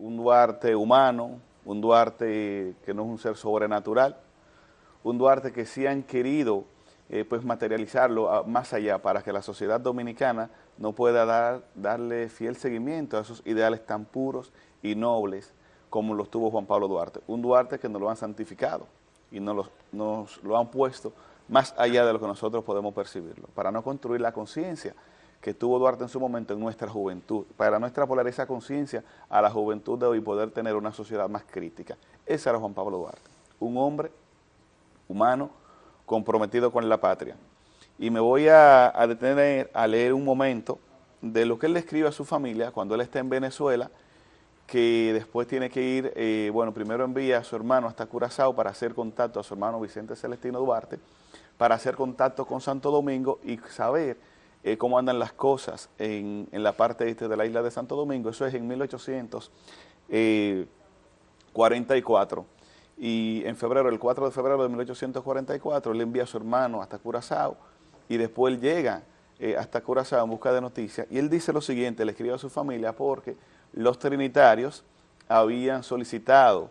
un Duarte humano, un Duarte que no es un ser sobrenatural, un Duarte que sí han querido eh, pues materializarlo más allá para que la sociedad dominicana no pueda dar, darle fiel seguimiento a esos ideales tan puros y nobles como los tuvo Juan Pablo Duarte. Un Duarte que nos lo han santificado y nos lo, han puesto más allá de lo que nosotros podemos percibirlo, para no construir la conciencia que tuvo Duarte en su momento en nuestra juventud, para extrapolar esa conciencia a la juventud de hoy poder tener una sociedad más crítica. Ese era Juan Pablo Duarte, un hombre humano comprometido con la patria. Y me voy a, detener a leer un momento de lo que él le escribe a su familia cuando él está en Venezuela, que después tiene que ir, eh, bueno, primero envía a su hermano hasta Curazao para hacer contacto a su hermano Vicente Celestino Duarte, para hacer contacto con Santo Domingo y saber eh, cómo andan las cosas en, la parte este de la isla de Santo Domingo. Eso es en 1844. Y en febrero, el 4 de febrero de 1844, él envía a su hermano hasta Curazao y después él llega eh, hasta Curazao en busca de noticias. Y él dice lo siguiente, le escribe a su familia porque los trinitarios habían solicitado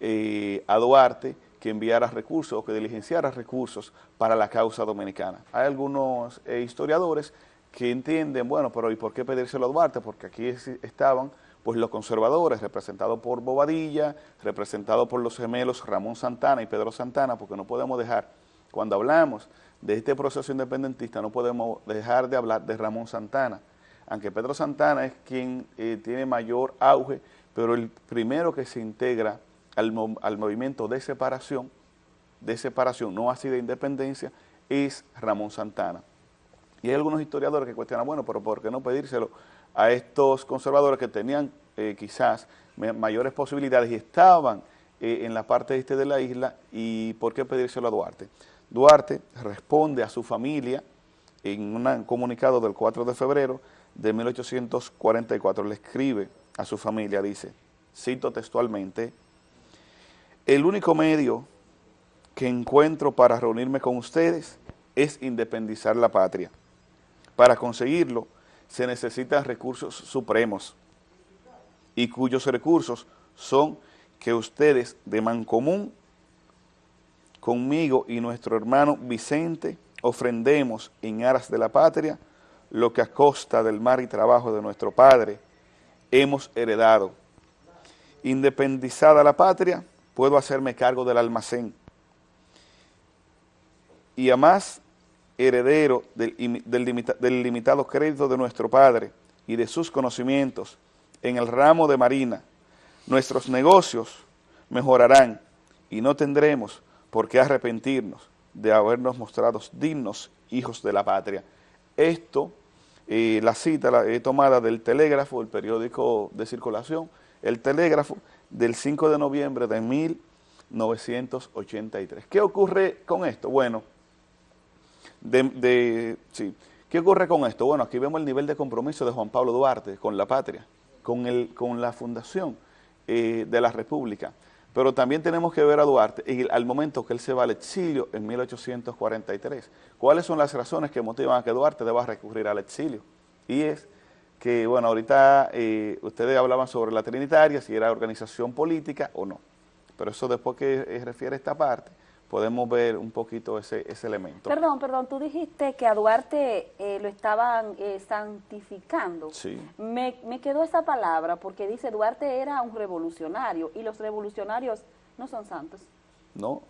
eh, a Duarte que enviara recursos o que diligenciara recursos para la causa dominicana. Hay algunos eh, historiadores que entienden, bueno, pero ¿y por qué pedírselo a Duarte? Porque aquí estaban pues los conservadores, representados por Bobadilla, representados por los gemelos Ramón Santana y Pedro Santana, porque no podemos dejar, cuando hablamos de este proceso independentista, no podemos dejar de hablar de Ramón Santana, aunque Pedro Santana es quien eh, tiene mayor auge, pero el primero que se integra al, movimiento de separación, de separación, no así de independencia, es Ramón Santana. Y hay algunos historiadores que cuestionan, bueno, pero ¿por qué no pedírselo a estos conservadores que tenían eh, quizás mayores posibilidades y estaban eh, en la parte este de la isla y por qué pedírselo a Duarte? Duarte responde a su familia en un comunicado del 4 de febrero de 1844, le escribe a su familia, dice, cito textualmente, el único medio que encuentro para reunirme con ustedes es independizar la patria. Para conseguirlo se necesitan recursos supremos y cuyos recursos son que ustedes de Mancomún conmigo y nuestro hermano Vicente ofrendemos en aras de la patria lo que a costa del mar y trabajo de nuestro Padre hemos heredado. Independizada la patria, puedo hacerme cargo del almacén. Y además, heredero del, limitado crédito de nuestro Padre y de sus conocimientos en el ramo de marina, nuestros negocios mejorarán y no tendremos por qué arrepentirnos de habernos mostrado dignos hijos de la patria. Esto, eh, la cita la he tomada del Telégrafo, el periódico de circulación, el Telégrafo, del 5 de noviembre de 1983. ¿Qué ocurre con esto? Bueno, de, sí. ¿qué ocurre con esto? Bueno, aquí vemos el nivel de compromiso de Juan Pablo Duarte con la patria, con, el, con la fundación eh, de la República. Pero también tenemos que ver a Duarte y al momento que él se va al exilio en 1843. ¿Cuáles son las razones que motivan a que Duarte deba recurrir al exilio? Y es que, bueno, ahorita eh, ustedes hablaban sobre la Trinitaria, si era organización política o no. Pero eso después que eh, refiere a esta parte, podemos ver un poquito ese, ese elemento. Perdón, perdón, tú dijiste que a Duarte eh, lo estaban santificando. Sí. Me, me quedó esa palabra porque dice Duarte era un revolucionario y los revolucionarios no son santos. No.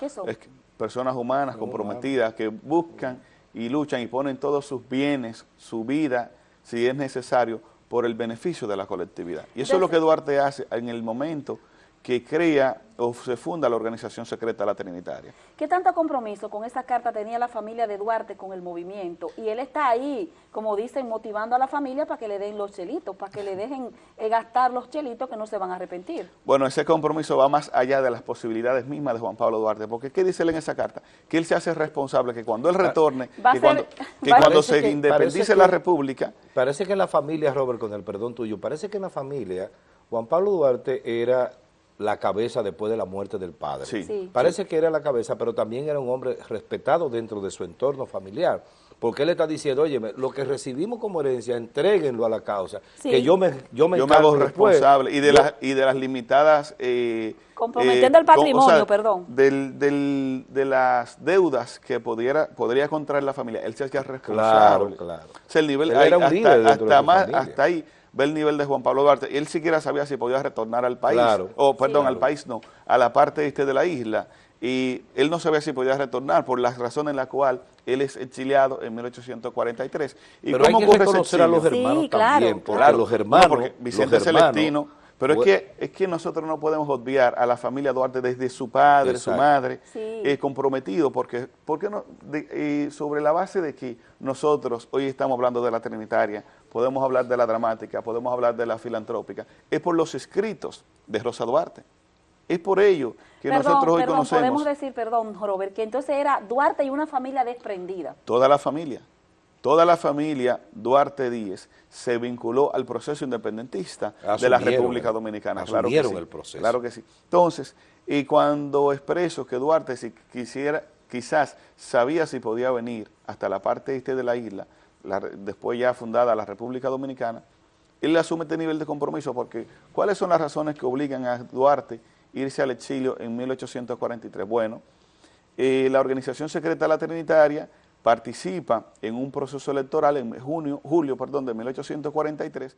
¿Qué son? Es personas humanas comprometidas que buscan y luchan y ponen todos sus bienes, su vida, si es necesario, por el beneficio de la colectividad. Y eso es lo que Duarte hace en el momento que crea o se funda la organización secreta La Trinitaria. ¿Qué tanto compromiso con esa carta tenía la familia de Duarte con el movimiento? Y él está ahí, como dicen, motivando a la familia para que le den los chelitos, para que le dejen eh, gastar los chelitos que no se van a arrepentir. Bueno, ese compromiso va más allá de las posibilidades mismas de Juan Pablo Duarte, porque ¿qué dice él en esa carta? Que él se hace responsable, que cuando él retorne, que, cuando, que cuando, se independice la República... Parece que en la familia, Robert, con el perdón tuyo, parece que en la familia Juan Pablo Duarte era la cabeza después de la muerte del padre. Sí. Parece que era la cabeza, pero también era un hombre respetado dentro de su entorno familiar. porque él está diciendo, oye, lo que recibimos como herencia, entréguenlo a la causa, Sí. que yo me, yo me, yo me hago después. responsable y de, Yo- las, y de las limitadas... eh, Comprometiendo eh, el patrimonio, perdón. Del, del- de las deudas que pudiera, podría contraer la familia, él se hacía Claro, responsable. claro. O sea, el nivel, era un hasta, líder dentro de hasta más, familia. hasta ahí ve el nivel de Juan Pablo Duarte. Y él siquiera sabía si podía retornar al país, Claro. o perdón, Sí. al país no, a la parte este de la isla. Y él no sabía si podía retornar por las razones en la cual él es exiliado en 1843. ¿Y Pero hay cómo que reconocer a los hermanos Sí, claro, también, porque claro. los hermanos, No, porque Vicente los hermanos, Celestino, pero es que, es que nosotros no podemos obviar a la familia Duarte desde su padre, su madre, Sí. eh, comprometido, porque, porque no, de- eh, sobre la base de que nosotros hoy estamos hablando de la Trinitaria, podemos hablar de la dramática, podemos hablar de la filantrópica, es por los escritos de Rosa Duarte. Es por ello que Perdón, nosotros hoy perdón, conocemos podemos decir, perdón, Robert, que entonces era Duarte y una familia desprendida. toda la familia. Toda la familia Duarte Díez se vinculó al proceso independentista de la República Dominicana. Claro que sí, el proceso. Claro que sí. Entonces, y cuando expreso que Duarte si quisiera, quizás sabía si podía venir hasta la parte este de la isla, la después ya fundada la República Dominicana, él asume este nivel de compromiso porque ¿cuáles son las razones que obligan a Duarte a irse al exilio en 1843? Bueno, eh, la organización secreta La Trinitaria participa en un proceso electoral en junio, julio perdón, de 1843